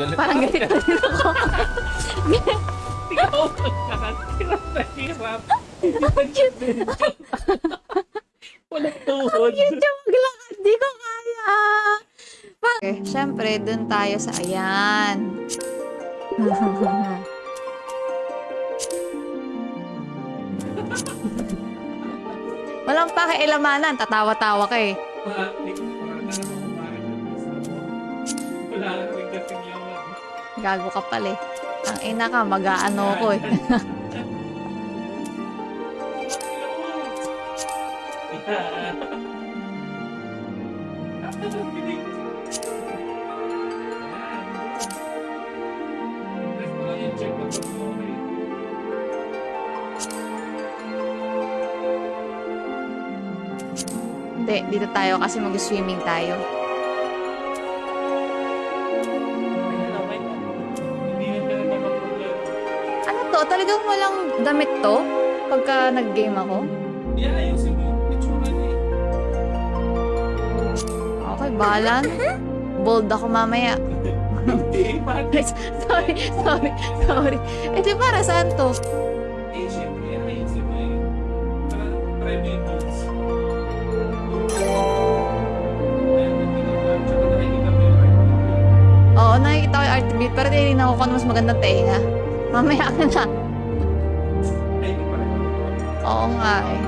galit. Parang galit na din ako. Ikaw nakakirap na hirap. Walang tuhod. Yun yung maglakad. Di ko kaya. Pa- okay, syempre, dun tayo sa ayan. Walang pakialamanan. Tatawa-tawa ka eh. Wala rin. Gago ka pala eh. Ang ina ka, mag-aano ko eh. Hindi, dito tayo kasi mag-swimming tayo. To? Talagang walang damit to? Pagka nag-game ako? Yeah, ayusin mo yung itsura niya eh. Okay, bahala na. Bold ako mamaya. Sorry, sorry, sorry. Eh, di para saan to? Eh, syempre, mo private. Ayun, nakikita ko. Tsaka nakikita mo yung art mo. Oo, nakikita ko yung art beat, pero tinignan ko kung ano mas magandang tenga. Mamaya ka na. Oo nga eh.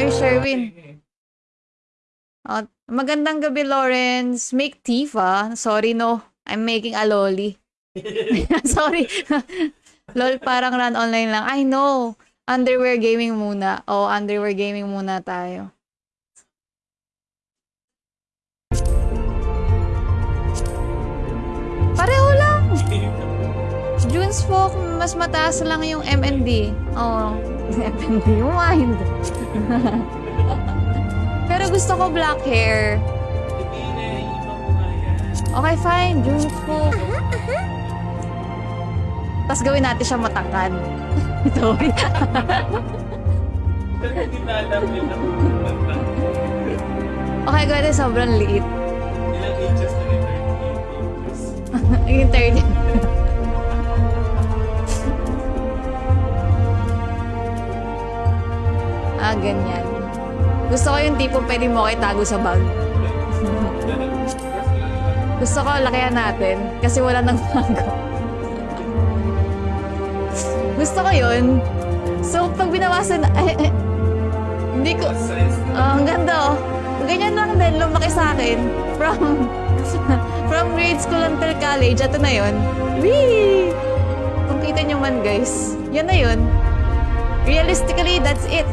Uy, Sherwin. Oh, magandang gabi, Lawrence. Make Tifa. Sorry, no. I'm making a lolly. Sorry. Lol, parang run online lang. I know. Underwear gaming muna. Oh, underwear gaming muna tayo. June's Folk, mas mataas lang yung MND. Oo. Oh, MND mind. Pero gusto ko black hair. Okay, fine. June's Folk. Tapos gawin natin siya matangkad. Sorry. okay, gawin natin sobrang liit. Ilang inches na yung 30 inches? 30 Gusto ko yung tipo pwede mo kayo tago sa bag. Gusto ko lakihan natin kasi wala nang tago. Gusto ko yun. So, pag binawasan, eh, eh, hindi ko. Ah, ang ganda oh. Ganyan lang din, lumaki sa akin. From, from grade school until college, ito na yun. Wee! Kung kita nyo man guys, yan na yun. Realistically, that's it.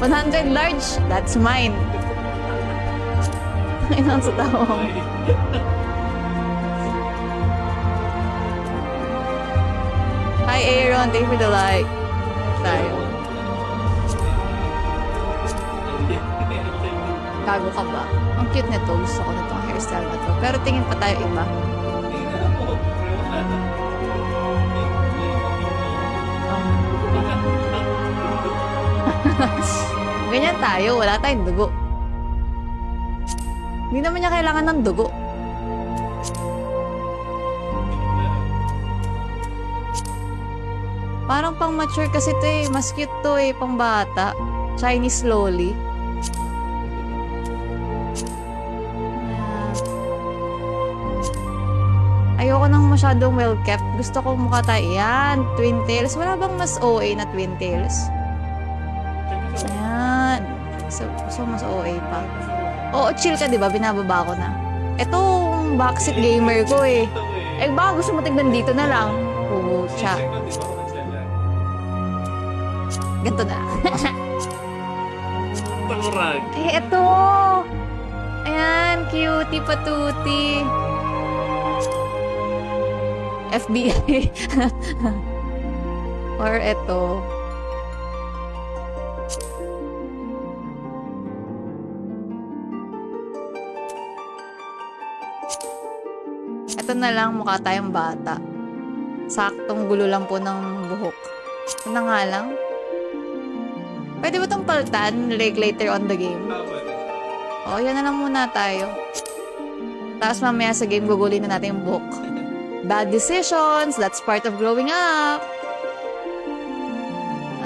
100 large, that's mine. Inang sa tao. Hi Aaron, thank you for the like. Tayo. Gago ka ba? Ang cute nito. Gusto ko nitong hairstyle na to. Pero tingin pa tayo iba. Tayo. Wala tayong dugo. Hindi naman niya kailangan ng dugo. Parang pang mature kasi to eh. Mas cute to eh. Pang bata. Chinese loli. Ayoko nang masyadong well-kept. Gusto ko mukha tayo. Yan, twin tails. Wala bang mas OA na twin tails? So, so mas OA pa. Oo, chill ka, di ba? Binababa ko na. Etong backseat gamer ko eh. Eh, baka gusto mo tignan dito na lang. Pucha. Ganto na. Eh, eto. Ayan, cutie patuti. FBI. Or eto. Ito na lang, mukha tayong bata. Saktong gulo lang po ng buhok. Na nga lang. Pwede ba itong paltan? Like later on the game? Tama rin. O, yan na lang muna tayo. Tapos mamaya sa game, gugulin na natin yung book. Bad decisions, that's part of growing up.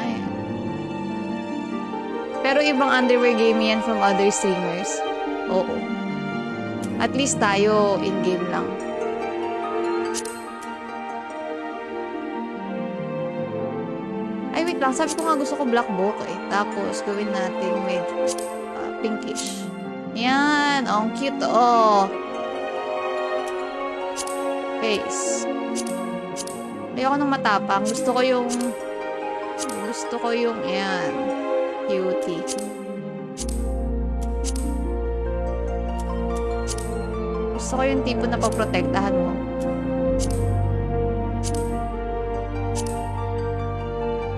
Ayan. Pero ibang underwear game yan from other streamers. Oo. At least tayo in-game lang. Lang. Sabi ko nga gusto ko black book eh. Tapos, gawin natin with uh, pinkish. Yan. Oh, ang cute. Oh. Face. Ayoko nang matapang. Gusto ko yung... Gusto ko yung... Yan. Cutie. Gusto ko yung tipo na paprotektahan mo.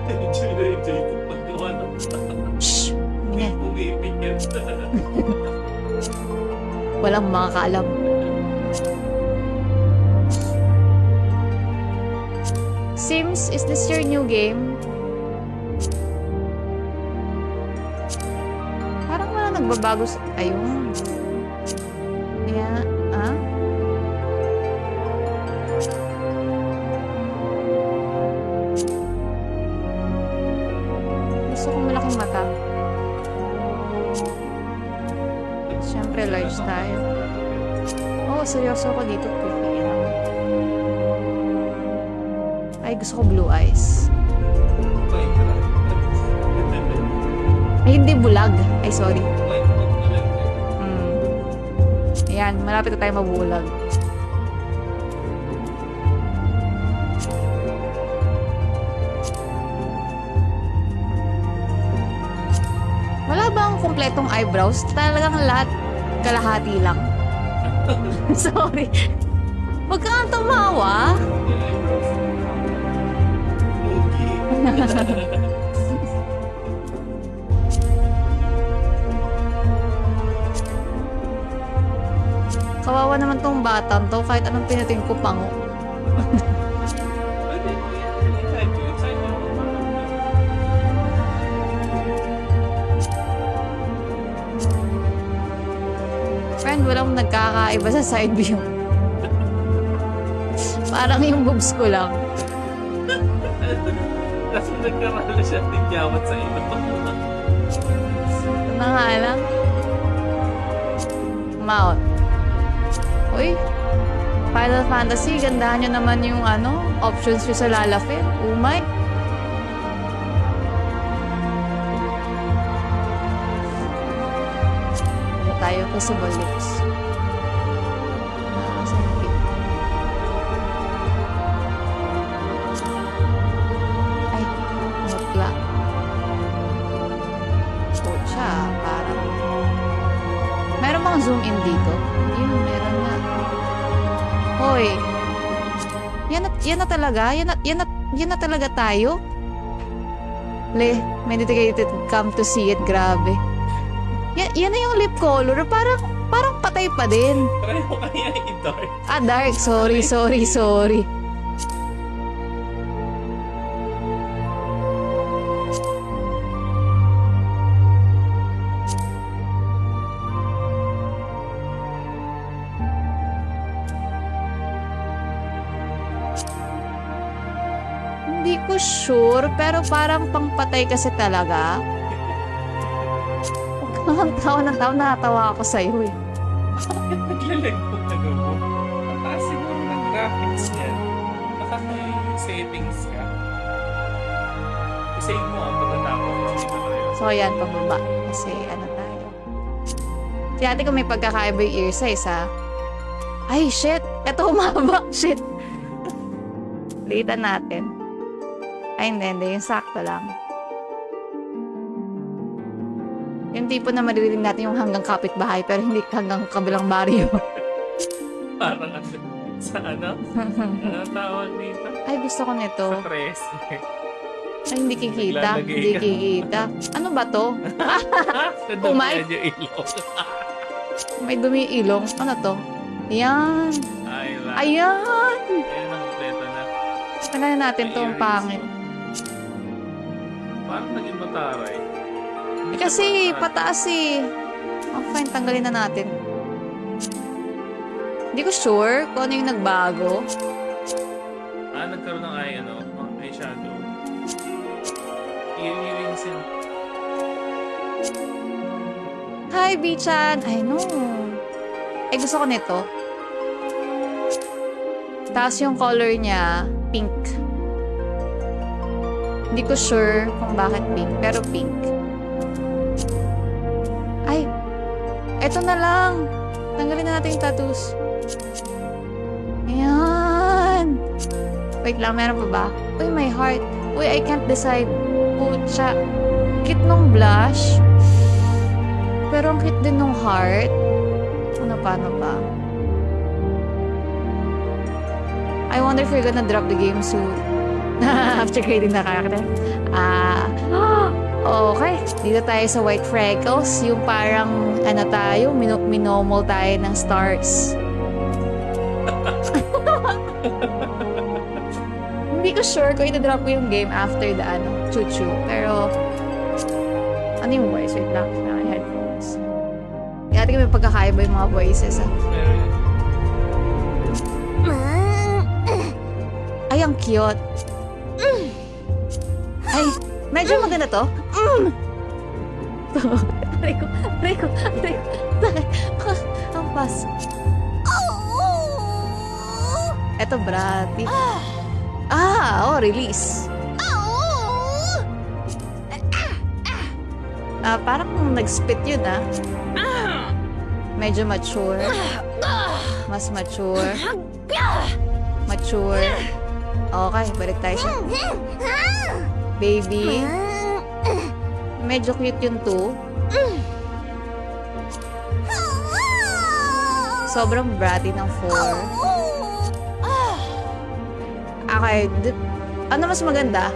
Enjoy na enjoy ko paggawa ng Shh! Mingan. umipikit. Walang makakaalam. Sims, is this your new game? Parang wala nagbabago sa... Ayun. Siyempre, tayo. Oo, oh, seryoso ako dito. Pipi lang. Ay, gusto ko blue eyes. Ay, hindi bulag. Ay, sorry. Mm. Ayan, malapit na tayo mabulag. Kumpletong eyebrows? Talagang lahat kalahati lang. Sorry. Huwag ka nga tumawa. Kawawa naman tong batang to kahit anong pinating ko pango. nagkakaiba sa side view. Parang yung boobs ko lang. Kasi nagkaroon siya ng yawat sa ilo. Ito na nga lang. Mount. Uy. Final Fantasy, gandahan nyo naman yung ano, options nyo sa lalapit. Umay. Ano tayo possible lips. Ah, zoom in dito? Yun, meron na. Hoy. Yan na, yan na talaga? Yan na, yan na, yan na talaga tayo? Le, may dedicated come to see it. Grabe. Yan, yan na yung lip color. Parang, parang patay pa din. Mo kaya i-dark. Ah, dark. Sorry, sorry, sorry. Pero parang pangpatay kasi talaga. Kang tawa ng tawa, nakatawa ako sa'yo eh. Bakit naglalag po ano mo? Ang taas siguro ng graphics niyan. Baka may settings ka. I-save mo ang pagkatapos. Dito tayo. So, ayan, pababa. Kasi, ano tayo. Si ate ko may pagkakaiba yung ear size, ha? Ay, shit! Ito humaba. Shit! Litan natin. Ay, hindi, hindi. Yung sakto lang. Yung tipo na maririnig natin yung hanggang kapitbahay pero hindi hanggang kabilang baryo. Parang ano, sa ano? Ano tawag dito? Ay, gusto ko nito. Sa tres. Ay, hindi kikita. Hindi kikita. Ano ba to? Umay. May dumi ilong. Ano to? Yan. Ay, lang. Ayan! Ayan ang kompleto na. Tanggalin natin to ang pangit. Parang naging mataray. Kasi pataas eh. Oh, fine, tanggalin na natin. Hindi ko sure kung ano yung nagbago. Ah, nagkaroon ng eye, ano, mga eyeshadow. Yun yung sin... Hi, Bichan! I know. Eh, gusto ko nito. Tapos yung color niya, pink. Hindi ko sure kung bakit pink, pero pink. Ay, eto na lang. Tanggalin na natin yung tattoos. Ayan. Wait lang, meron pa ba? Uy, my heart. Uy, I can't decide. Pucha. Cute nung blush. Pero ang cute din nung heart. Ano pa, ano pa? I wonder if you're gonna drop the game soon. After creating the character. Ah, okay. Dito tayo sa White Freckles. Yung parang, ano tayo, mino minomol tayo ng stars. Hindi ko sure kung ito-drop ko yung game after the, ano, chuchu. Pero, ano yung voice? Wait lang, na headphones. Tingin may pagkakaiba yung mga voices, ah. Ay, ang cute. Medyo maganda to. Ko, aray ko, aray ko. Sakit. Ang pas. Eto, Brati. Ah, oh, release. Ah, parang nag-spit yun, ah. Medyo mature. Mas mature. Mature. Okay, balik tayo sa baby. Medyo cute yun too. Sobrang bratty ng 4. Okay, ano mas maganda?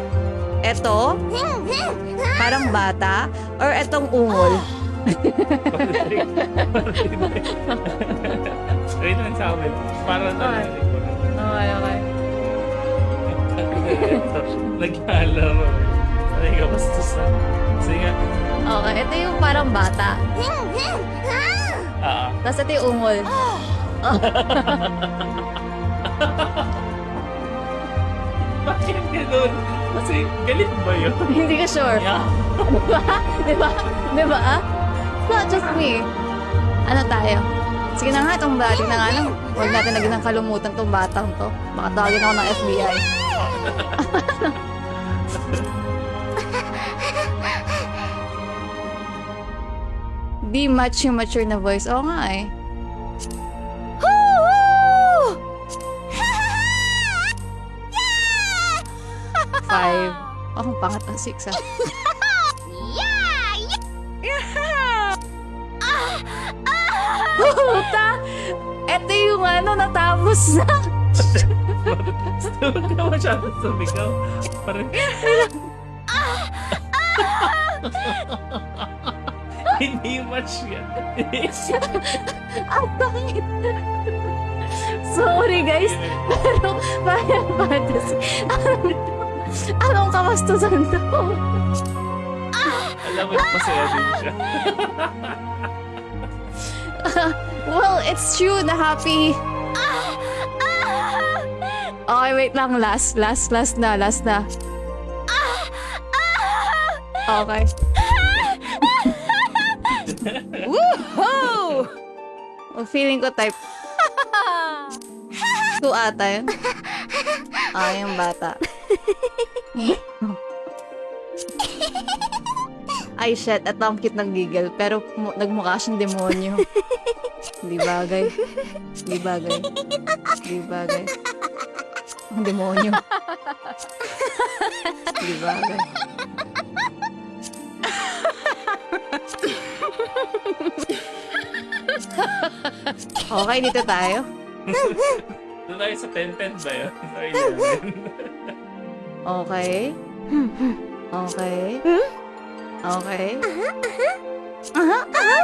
Eto? Parang bata? Or etong ungol? Ayun lang sa amin. Para na Okay. Okay, Naglalaro. Ay, kabastos na. Sige nga. Okay, ito yung parang bata. Ah, Tapos ito yung ungol. bakit ganun? Kasi galit ba yun? Hindi ko sure. Yeah. Di ba? Di ba? It's not just me. Ano tayo? Sige na nga, itong bati na nga lang. Huwag natin lagyan ng kalumutan tong batang to. Baka tawagin ako ng FBI. Di match yung mature na voice. Oo nga eh. Five. Oh, ang pangat ng six ah. Puta! Ito yung ano, natapos na. Huwag ka masyadong sumigaw. Parang... Hindi yan. Ang pangit. Sorry guys, pero parang fantasy. Anong, kamastusan to? Alam mo, masaya din siya. Well, it's true na happy. Okay, wait lang. Last, last, last na, last na. Okay. Woohoo! Oh, feeling ko type. Two ata yun. Ah, yung bata. Ay, shit. At ang cute ng giggle. Pero mu- nagmukha siyang demonyo. Di bagay. Di bagay. Di bagay. Ang demonyo. Di bagay. okay, dito tayo. Doon tayo sa pen-pen ba yun? Sa 11. Okay. Okay. Okay. Aha, aha.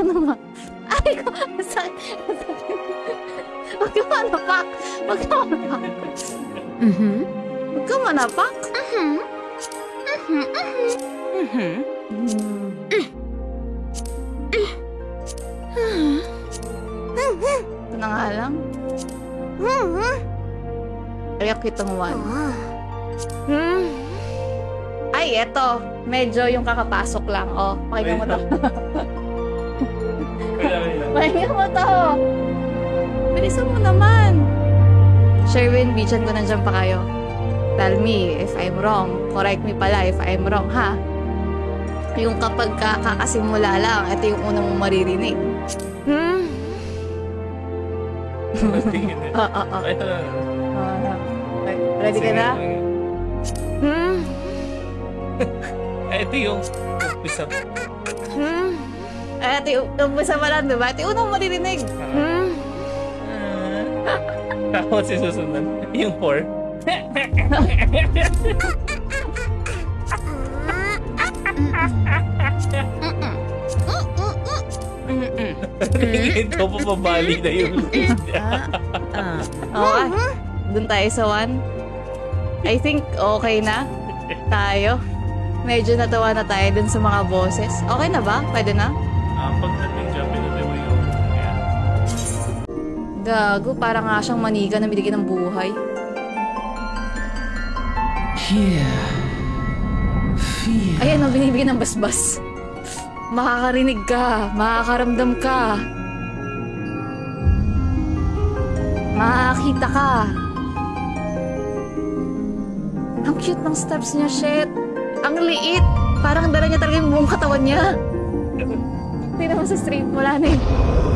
Ano ba? Ay, ko. Sakit. Ka manapak. Huwag ka manapak. Mhm. Huwag ka manapak. Mhm. Mhm. Mhm. Ito na nga lang. Ay, kitang one. Ay, eto. Medyo yung kakapasok lang. Oh, pakinggan mo to. Pakinggan mo to. Bilisan mo naman. Sherwin, bichan ko nandiyan pa kayo. Tell me if I'm wrong. Correct me pala if I'm wrong, ha? Yung kapag ka- kakasimula lang, ito yung unang mong maririnig. Tingin eh. Ah, ah, ah. Ready ka na? Eh, ito yung umpisa. Eh, ito yung umpisa pa lang, diba? Ito yung unang maririnig. Ah. Tapos yung susunod. Yung 4. Tingin ko pa pabali na yung lead. Okay. Doon tayo sa one. I think okay na tayo. Medyo natawa na tayo dun sa mga boses. Okay na ba? Pwede na? Ah, pagdating Gago, para nga siyang maniga na binigyan ng buhay. Ayan, ang binibigyan ng basbas. Makakarinig ka, makakaramdam ka. Makakita ka. Ang cute ng steps niya, shit. Ang liit. Parang dala niya talaga yung buong katawan niya. Tingnan mo sa street, wala na eh.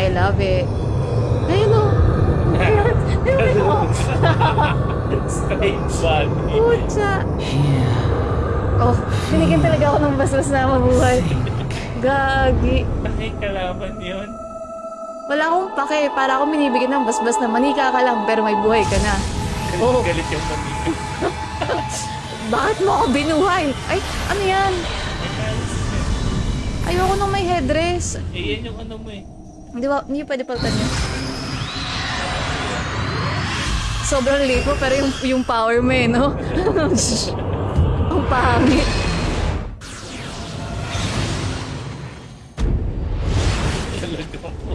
I love it. Ayun o. Ayun o. Straight body. Pucha. Oh, binigyan talaga ako ng basbas na mabuhay. Gagi. Nakikalaban yun. Wala akong pake. Para akong binibigyan ng basbas na manika ka lang pero may buhay ka na. Galit, Oh. galit yung pamilya. Bakit mo ako binuhay? Ay, ano yan? Ayoko nung may headdress. Eh, yan yung ano mo eh. Hindi ba, hindi pwede palitan yun. Sobrang late mo, pero yung, yung power mo eh, no? Ang pangit.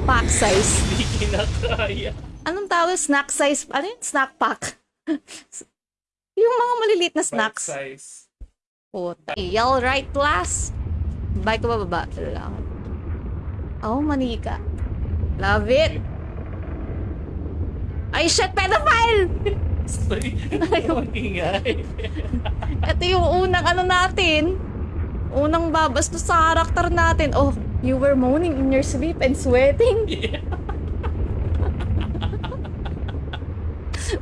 Pack size. hindi kinakaya. Anong tawag? Snack size? Ano yun? Snack pack. yung mga maliliit na snacks. size. Puta. Y'all right, class? Bike ko ba baba? Lang. Oh, manika. Love it. Ay, shit, pedophile! Sorry. Mag-ingay. Ito yung unang ano natin. Unang babastos sa karakter natin. Oh, you were moaning in your sleep and sweating. Yeah.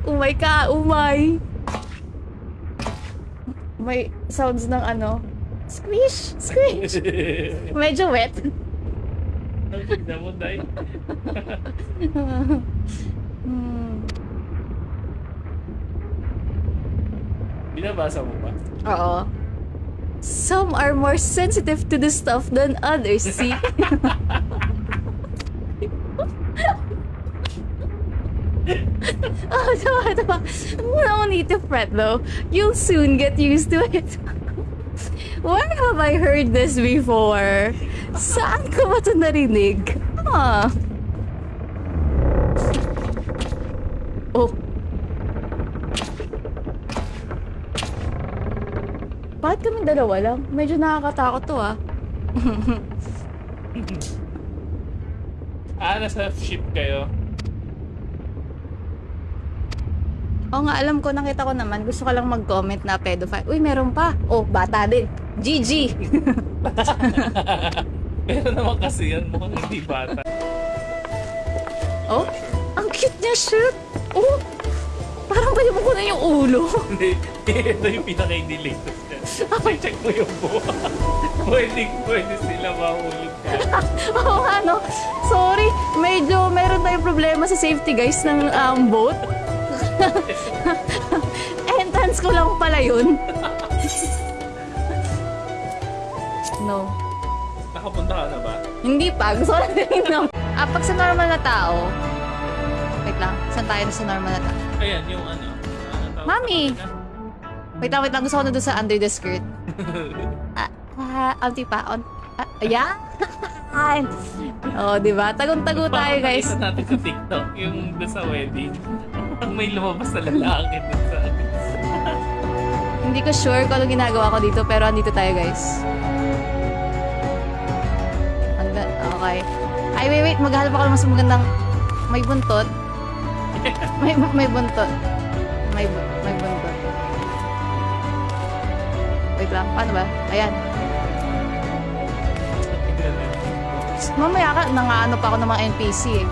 Umay ka, umay. May sounds ng ano. Squish, squish. Medyo wet. Tignan mo, Day. Hmm. Binabasa mo ba? Oo. Some are more sensitive to this stuff than others, see? oh, diba, diba? No need to fret though. You'll soon get used to it. Where have I heard this before? Saan ko ba ito narinig? Ah. Oh. Bakit kami dalawa lang? Medyo nakakatakot to ah. Ah, nasa ship kayo. Oo nga, alam ko, nakita ko naman. Gusto ko lang mag-comment na pedophile. Uy, meron pa. Oh, bata din. GG. Pero naman kasi yan, mukhang hindi bata. oh, ang cute niya, shit. Oh, parang pwede mo na yung ulo. Hindi, ito yung pinaka-latest yan. Check mo yung buha. pwede, pwede sila mahulog ka. Oo nga, no? Sorry, medyo meron tayong problema sa safety guys ng um, boat. Entrance ko lang pala yun. no. Na ba? Hindi pa. Gusto ko lang tingnan. Ah, pag sa normal na tao, wait lang, saan tayo na sa normal na tao? Ayan, yung ano. ano tawag Mami! sa? Wait lang, wait lang. Gusto ko na doon sa under the skirt. Ah, ah, onti pa. On, ah, ayan. oh, di ba? Tagong-tago tayo, guys. Pakita natin sa TikTok yung doon sa wedding. May lumabas na lalaki doon sa... Hindi ko sure kung ano ginagawa ko dito, pero andito tayo, guys. Okay. Ay, wait, wait. Maghanap ako ng mas magandang... May buntot. May, may buntot. May, may buntot. Wait lang. Paano ba? Ayan. Mamaya ka, nangaano pa ako ng mga NPC eh.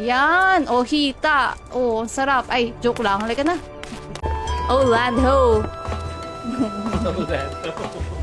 Yan! Oh, hita! Oh, sarap. Ay, joke lang. Halika na. Oh, land ho! Oh, that.